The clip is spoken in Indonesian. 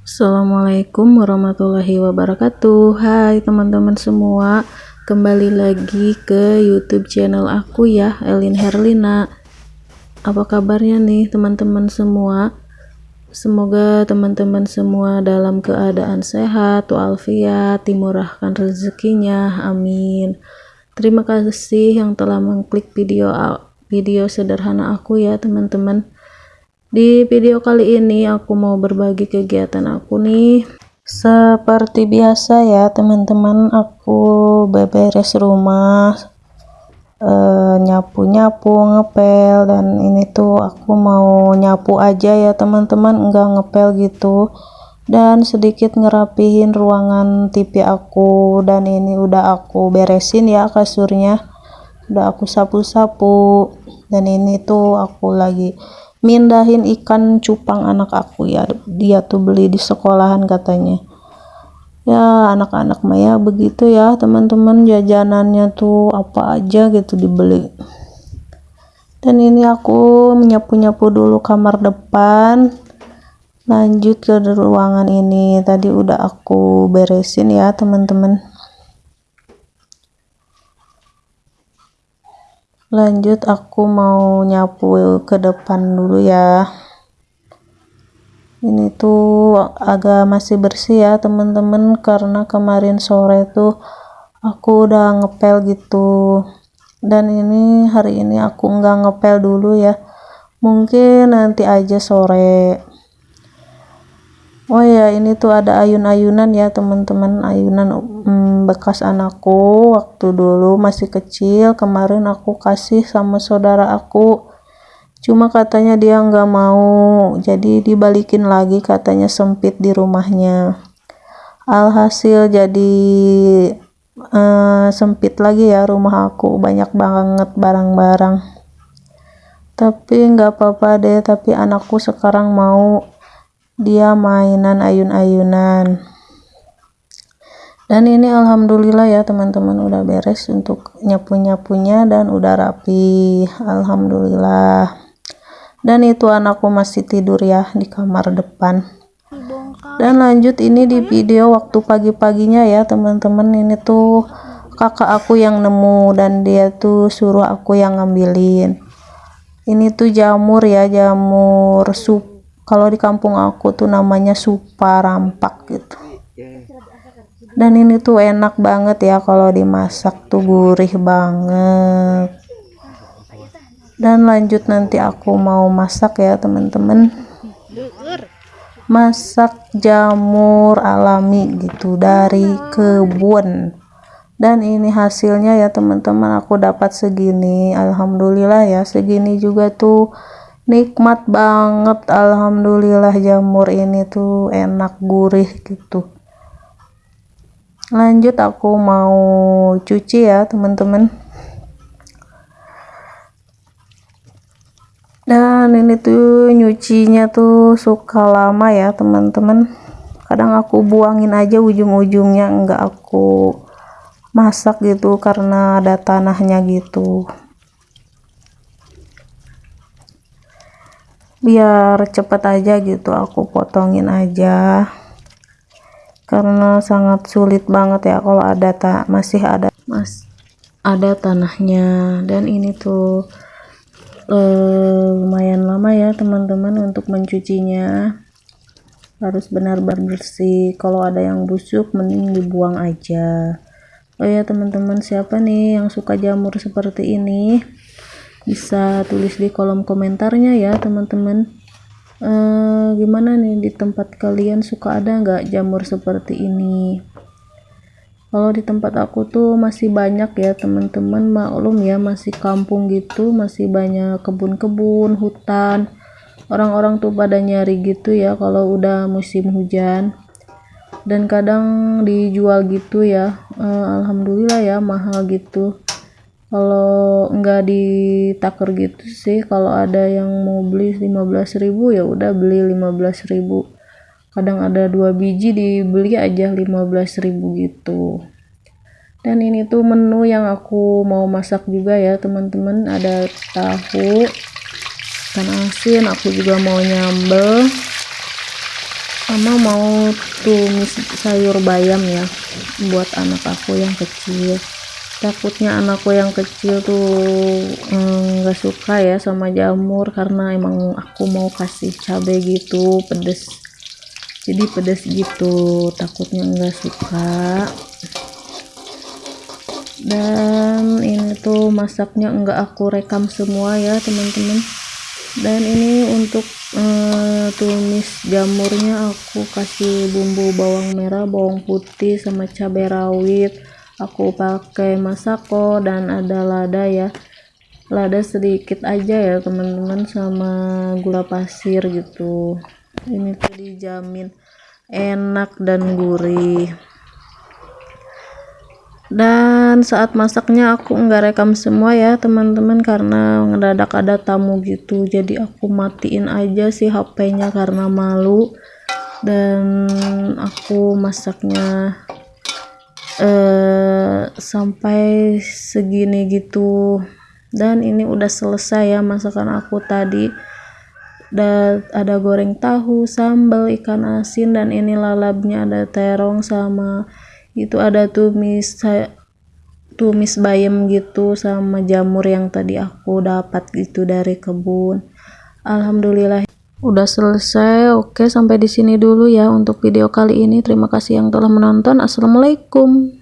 Assalamualaikum warahmatullahi wabarakatuh. Hai teman-teman semua Kembali lagi ke youtube channel aku ya Elin Herlina. Apa kabarnya nih teman-teman semua? Semoga teman-teman semua dalam keadaan sehat walafiat dimurahkan rezekinya. Amin. Terima kasih yang telah mengklik video video sederhana aku ya teman-teman di video kali ini aku mau berbagi kegiatan aku nih. Seperti biasa ya teman-teman aku beberes rumah eh, nyapu-nyapu ngepel dan ini tuh aku mau nyapu aja ya teman-teman enggak ngepel gitu. Dan sedikit ngerapihin ruangan TV aku dan ini udah aku beresin ya kasurnya. Udah aku sapu-sapu. Dan ini tuh aku lagi mindahin ikan cupang anak aku ya. Dia tuh beli di sekolahan katanya. Ya anak-anak Maya begitu ya. Teman-teman jajanannya tuh apa aja gitu dibeli. Dan ini aku menyapu-nyapu dulu kamar depan. Lanjut ke ruangan ini. Tadi udah aku beresin ya teman-teman lanjut aku mau nyapu ke depan dulu ya. Ini tuh agak masih bersih ya teman-teman karena kemarin sore tuh aku udah ngepel gitu. Dan ini hari ini aku nggak ngepel dulu ya. Mungkin nanti aja sore oh ya ini tuh ada ayun-ayunan ya teman-teman. Ayunan hmm, bekas anakku waktu dulu masih kecil. Kemarin aku kasih sama saudara aku. Cuma katanya dia nggak mau. Jadi dibalikin lagi katanya sempit di rumahnya. Alhasil jadi uh, sempit lagi ya rumah aku. Banyak banget barang-barang. Tapi nggak apa-apa deh tapi anakku sekarang mau dia mainan ayun-ayunan. Dan ini alhamdulillah ya teman-teman udah beres untuk nyapu-nyapunya dan udah rapi. Alhamdulillah. Dan itu anakku masih tidur ya di kamar depan. Dan lanjut ini di video waktu pagi-paginya ya teman-teman. Ini tuh kakak aku yang nemu dan dia tuh suruh aku yang ngambilin. Ini tuh jamur ya jamur sup kalau di kampung aku tuh namanya supa rampak gitu. Dan ini tuh enak banget ya kalau dimasak tuh gurih banget. Dan lanjut nanti aku mau masak ya teman-teman. Masak jamur alami gitu dari kebun. Dan ini hasilnya ya teman-teman aku dapat segini. Alhamdulillah ya segini juga tuh nikmat banget alhamdulillah jamur ini tuh enak gurih gitu. Lanjut aku mau cuci ya teman-teman. Dan ini tuh nyucinya tuh suka lama ya teman-teman. Kadang aku buangin aja ujung-ujungnya enggak aku masak gitu karena ada tanahnya gitu biar cepet aja gitu aku potongin aja. Karena sangat sulit banget ya kalau ada tak masih ada mas ada tanahnya. Dan ini tuh eh, lumayan lama ya teman-teman untuk mencucinya. Harus benar-benar bersih. Kalau ada yang busuk mending dibuang aja. Oh ya teman-teman siapa nih yang suka jamur seperti ini bisa tulis di kolom komentarnya ya teman-teman. Uh, gimana nih di tempat kalian? Suka ada nggak jamur seperti ini? Kalau di tempat aku tuh masih banyak ya teman-teman. Maklum ya masih kampung gitu masih banyak kebun-kebun hutan. Orang-orang tuh pada nyari gitu ya kalau udah musim hujan. Dan kadang dijual gitu ya. Uh, alhamdulillah ya mahal gitu kalau enggak ditaker gitu sih kalau ada yang mau beli 15.000 ya udah beli 15.000 kadang ada dua biji dibeli aja 15.000 gitu. Dan ini tuh menu yang aku mau masak juga ya teman-teman. Ada tahu ikan asin aku juga mau nyambel. Sama mau tumis sayur bayam ya buat anak aku yang kecil takutnya anakku yang kecil tuh mm, nggak mm, suka ya sama jamur karena emang aku mau kasih cabai gitu pedes. Jadi pedes gitu takutnya nggak suka. Dan ini tuh masaknya enggak aku rekam semua ya teman-teman. Dan ini untuk uh, tumis jamurnya aku kasih bumbu bawang merah bawang putih sama cabai rawit aku pakai masako dan ada lada ya. Lada sedikit aja ya teman-teman sama gula pasir gitu. Ini tuh dijamin enak dan gurih. Dan saat masaknya aku nggak rekam semua ya teman-teman karena ngedadak ada tamu gitu. Jadi aku matiin aja sih HP-nya karena malu. Dan aku masaknya eh, sampai segini gitu. Dan ini udah selesai ya masakan aku tadi. Dan ada goreng tahu sambal ikan asin dan ini lalapnya ada terong sama itu ada tumis tumis bayam gitu sama jamur yang tadi aku dapat gitu dari kebun. Alhamdulillah udah selesai oke sampai di sini dulu ya untuk video kali ini. Terima kasih yang telah menonton. Assalamualaikum